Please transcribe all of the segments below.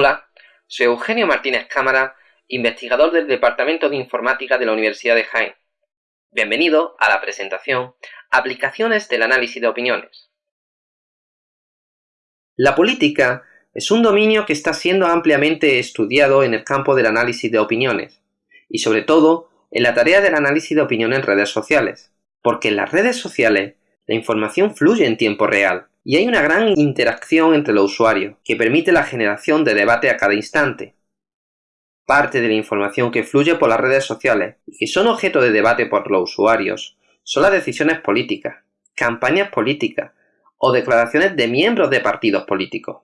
Hola, soy Eugenio Martínez Cámara, investigador del Departamento de Informática de la Universidad de Jaén. Bienvenido a la presentación Aplicaciones del análisis de opiniones. La política es un dominio que está siendo ampliamente estudiado en el campo del análisis de opiniones, y sobre todo en la tarea del análisis de opinión en redes sociales, porque en las redes sociales la información fluye en tiempo real y hay una gran interacción entre los usuarios, que permite la generación de debate a cada instante. Parte de la información que fluye por las redes sociales y que son objeto de debate por los usuarios son las decisiones políticas, campañas políticas o declaraciones de miembros de partidos políticos.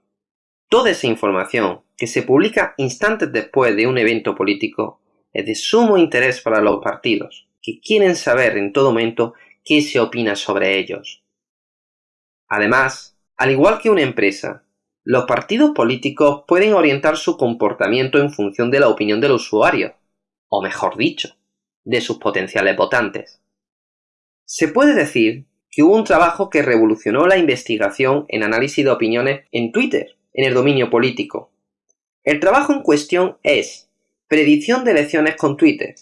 Toda esa información que se publica instantes después de un evento político es de sumo interés para los partidos, que quieren saber en todo momento qué se opina sobre ellos. Además, al igual que una empresa, los partidos políticos pueden orientar su comportamiento en función de la opinión del usuario, o mejor dicho, de sus potenciales votantes. Se puede decir que hubo un trabajo que revolucionó la investigación en análisis de opiniones en Twitter, en el dominio político. El trabajo en cuestión es Predicción de elecciones con Twitter,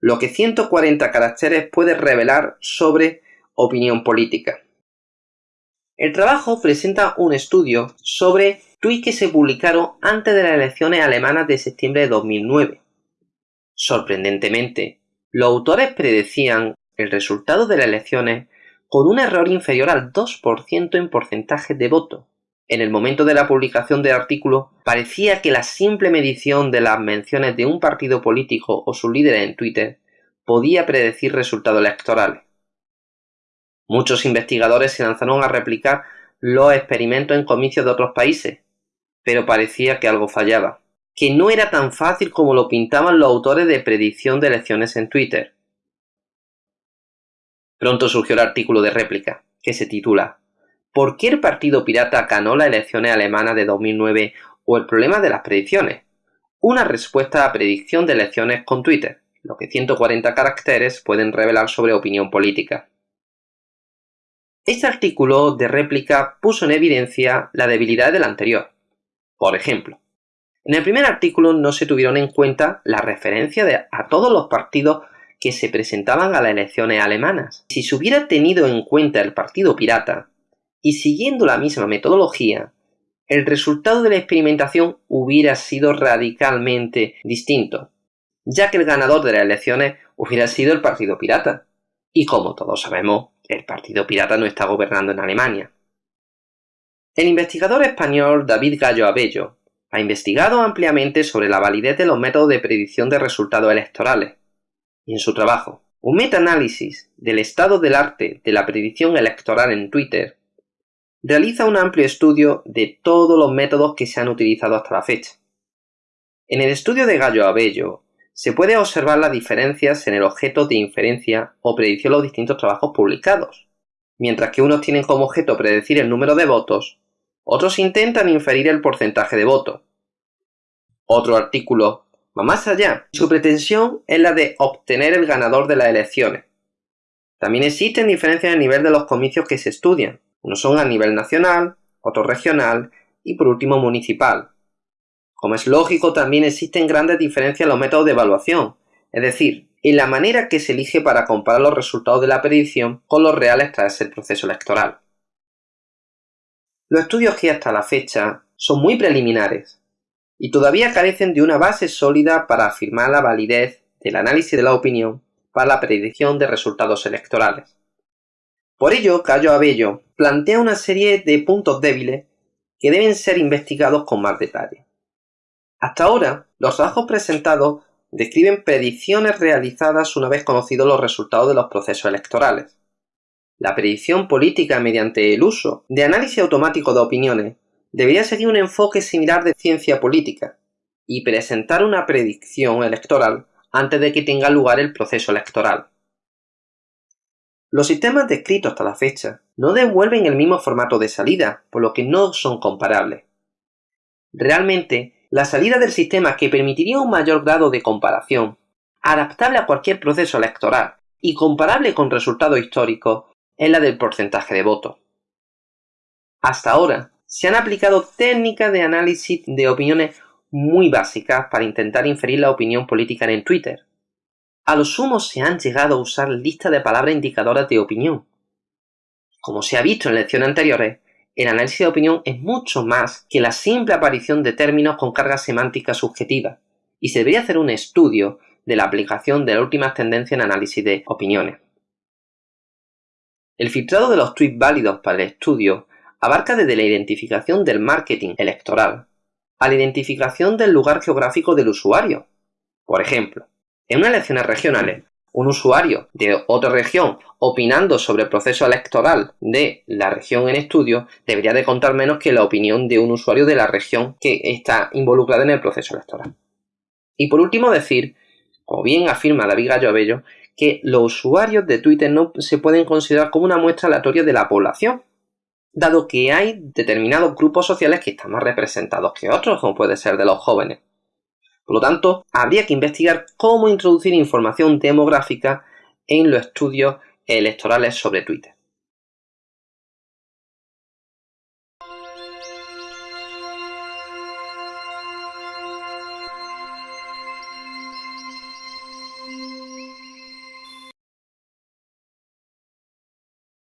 lo que 140 caracteres puede revelar sobre opinión política. El trabajo presenta un estudio sobre tweets que se publicaron antes de las elecciones alemanas de septiembre de 2009. Sorprendentemente, los autores predecían el resultado de las elecciones con un error inferior al 2% en porcentaje de voto. En el momento de la publicación del artículo, parecía que la simple medición de las menciones de un partido político o su líder en Twitter podía predecir resultados electorales. Muchos investigadores se lanzaron a replicar los experimentos en comicios de otros países, pero parecía que algo fallaba, que no era tan fácil como lo pintaban los autores de predicción de elecciones en Twitter. Pronto surgió el artículo de réplica, que se titula ¿Por qué el Partido Pirata ganó las elecciones alemanas de 2009 o el problema de las predicciones? Una respuesta a predicción de elecciones con Twitter, lo que 140 caracteres pueden revelar sobre opinión política. Este artículo de réplica puso en evidencia la debilidad del anterior. Por ejemplo, en el primer artículo no se tuvieron en cuenta la referencia a todos los partidos que se presentaban a las elecciones alemanas. Si se hubiera tenido en cuenta el partido pirata, y siguiendo la misma metodología, el resultado de la experimentación hubiera sido radicalmente distinto, ya que el ganador de las elecciones hubiera sido el partido pirata. Y como todos sabemos, el Partido Pirata no está gobernando en Alemania. El investigador español David Gallo Abello ha investigado ampliamente sobre la validez de los métodos de predicción de resultados electorales. Y en su trabajo, un metaanálisis del estado del arte de la predicción electoral en Twitter, realiza un amplio estudio de todos los métodos que se han utilizado hasta la fecha. En el estudio de Gallo Abello se puede observar las diferencias en el objeto de inferencia o predicción de los distintos trabajos publicados. Mientras que unos tienen como objeto predecir el número de votos, otros intentan inferir el porcentaje de voto. Otro artículo va más allá. Su pretensión es la de obtener el ganador de las elecciones. También existen diferencias en el nivel de los comicios que se estudian. Unos son a nivel nacional, otros regional y por último municipal. Como es lógico, también existen grandes diferencias en los métodos de evaluación, es decir, en la manera que se elige para comparar los resultados de la predicción con los reales tras el proceso electoral. Los estudios que hasta la fecha son muy preliminares y todavía carecen de una base sólida para afirmar la validez del análisis de la opinión para la predicción de resultados electorales. Por ello, Cayo Abello plantea una serie de puntos débiles que deben ser investigados con más detalle. Hasta ahora, los trabajos presentados describen predicciones realizadas una vez conocidos los resultados de los procesos electorales. La predicción política mediante el uso de análisis automático de opiniones debería seguir un enfoque similar de ciencia política y presentar una predicción electoral antes de que tenga lugar el proceso electoral. Los sistemas descritos hasta la fecha no devuelven el mismo formato de salida, por lo que no son comparables. Realmente, la salida del sistema que permitiría un mayor grado de comparación, adaptable a cualquier proceso electoral y comparable con resultados históricos, es la del porcentaje de votos. Hasta ahora, se han aplicado técnicas de análisis de opiniones muy básicas para intentar inferir la opinión política en Twitter. A lo sumo se han llegado a usar listas de palabras indicadoras de opinión. Como se ha visto en lecciones anteriores, el análisis de opinión es mucho más que la simple aparición de términos con carga semántica subjetiva, y se debería hacer un estudio de la aplicación de las últimas tendencias en análisis de opiniones. El filtrado de los tweets válidos para el estudio abarca desde la identificación del marketing electoral a la identificación del lugar geográfico del usuario. Por ejemplo, en unas elecciones regionales, un usuario de otra región opinando sobre el proceso electoral de la región en estudio debería de contar menos que la opinión de un usuario de la región que está involucrada en el proceso electoral. Y por último decir, como bien afirma David Gallo Abello, que los usuarios de Twitter no se pueden considerar como una muestra aleatoria de la población, dado que hay determinados grupos sociales que están más representados que otros, como puede ser de los jóvenes. Por lo tanto, habría que investigar cómo introducir información demográfica en los estudios electorales sobre Twitter.